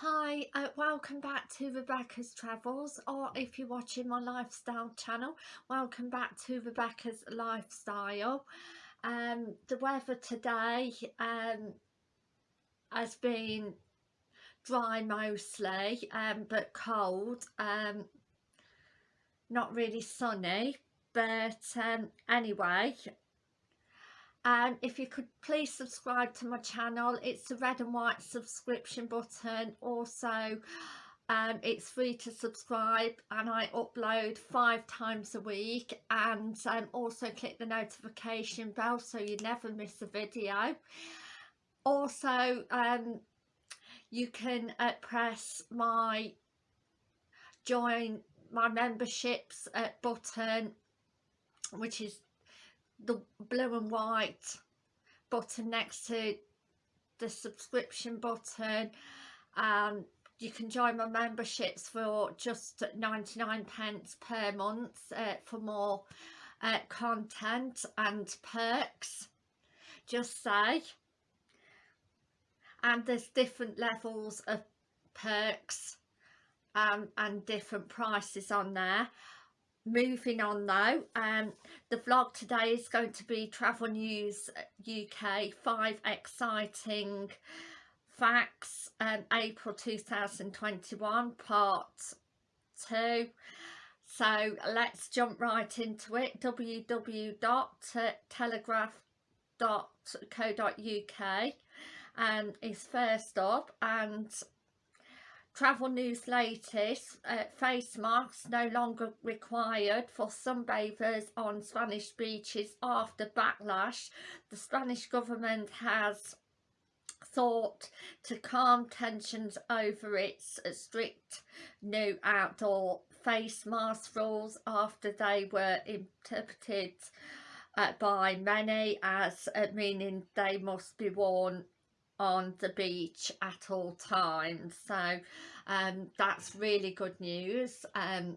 Hi, uh, welcome back to Rebecca's Travels or if you're watching my lifestyle channel, welcome back to Rebecca's Lifestyle. Um, the weather today um, has been dry mostly um, but cold, um, not really sunny but um, anyway and if you could please subscribe to my channel it's the red and white subscription button. Also um, it's free to subscribe and I upload five times a week. And um, also click the notification bell so you never miss a video. Also um, you can uh, press my join my memberships uh, button which is the blue and white button next to the subscription button. Um you can join my memberships for just 99 pence per month uh, for more uh, content and perks. Just say. And there's different levels of perks um, and different prices on there moving on though um the vlog today is going to be travel news uk five exciting facts um april 2021 part two. So let's jump right into it. Www.telegraph.co.uk um, is first up and Travel news latest, uh, face masks no longer required for sunbathers on Spanish beaches after backlash. The Spanish government has thought to calm tensions over its strict new outdoor face mask rules after they were interpreted uh, by many as uh, meaning they must be worn on the beach at all times. So um, that's really good news um,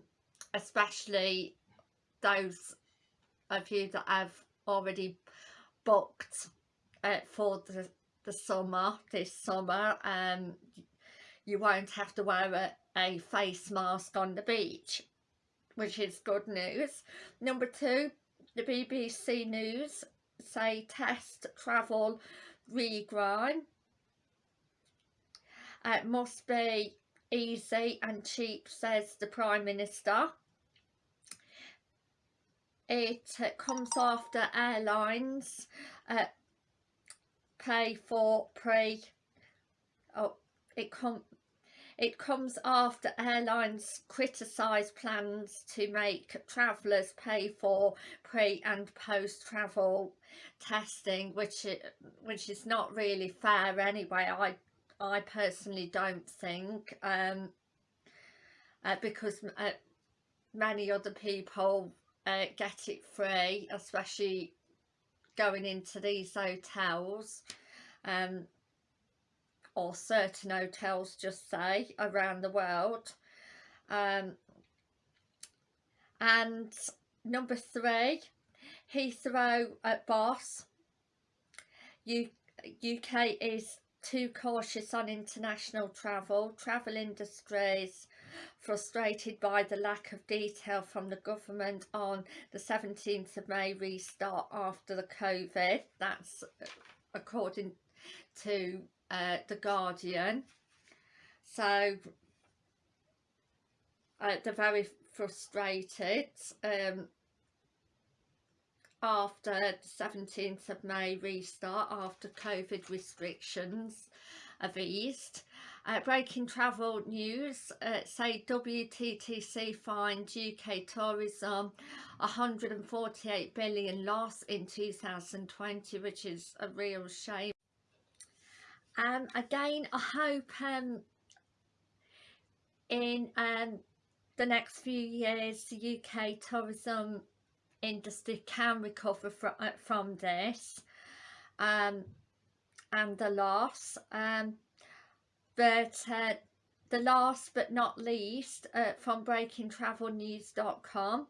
especially those of you that have already booked uh, for the, the summer this summer um, you won't have to wear a, a face mask on the beach which is good news. Number two the BBC News say test travel regrind It must be easy and cheap, says the Prime Minister. It uh, comes after airlines uh, pay for pre... Oh, it com it comes after airlines criticise plans to make travellers pay for pre and post travel testing which it, which is not really fair anyway I I personally don't think um, uh, because uh, many other people uh, get it free especially going into these hotels. Um, or certain hotels just say around the world um, and number three Heathrow at Boss U UK is too cautious on international travel. Travel industries frustrated by the lack of detail from the government on the 17th of May restart after the COVID. That's according to uh, The Guardian. So uh, they're very frustrated. Um, after the 17th of May restart after COVID restrictions have eased. Uh, breaking travel news uh, say WTTC fined UK tourism 148 billion loss in 2020 which is a real shame. Um, again I hope um, in um, the next few years the UK tourism industry can recover from, uh, from this um, and the loss um, but uh, the last but not least uh, from breakingtravelnews.com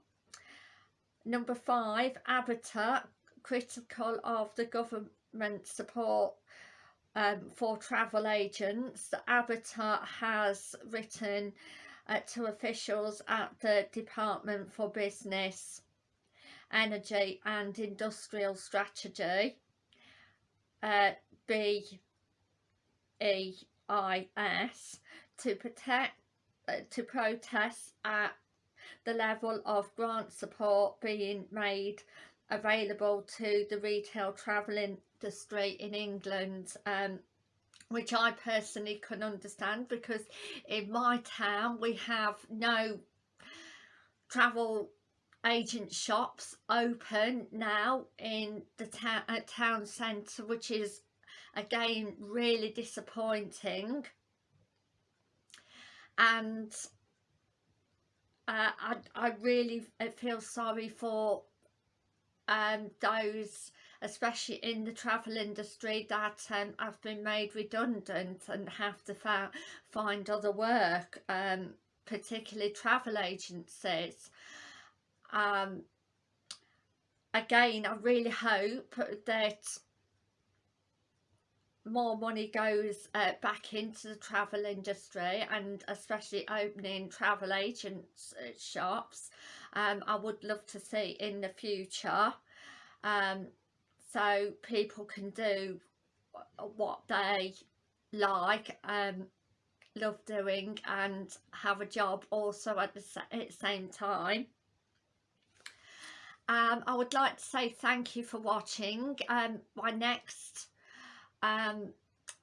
number five ABTA critical of the government support um, for travel agents. The ABTA has written uh, to officials at the Department for Business, Energy and Industrial Strategy, uh, BEIS, to protect uh, to protest at the level of grant support being made available to the retail travel industry in England um, which I personally can understand because in my town we have no travel agent shops open now in the ta uh, town centre which is again really disappointing. And uh, I, I really feel sorry for um, those especially in the travel industry that um, have been made redundant and have to find other work um, particularly travel agencies. Um, again I really hope that more money goes uh, back into the travel industry and especially opening travel agents uh, shops um, I would love to see in the future. Um, so people can do what they like um, love doing and have a job also at the same time. Um, I would like to say thank you for watching. Um, my next um,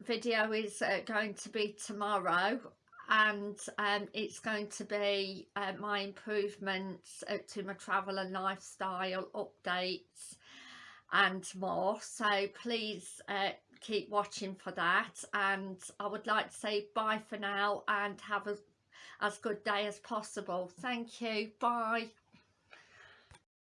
video is uh, going to be tomorrow and um, it's going to be uh, my improvements uh, to my travel and lifestyle updates and more so please uh, keep watching for that. And I would like to say bye for now and have a, as good day as possible. Thank you. Bye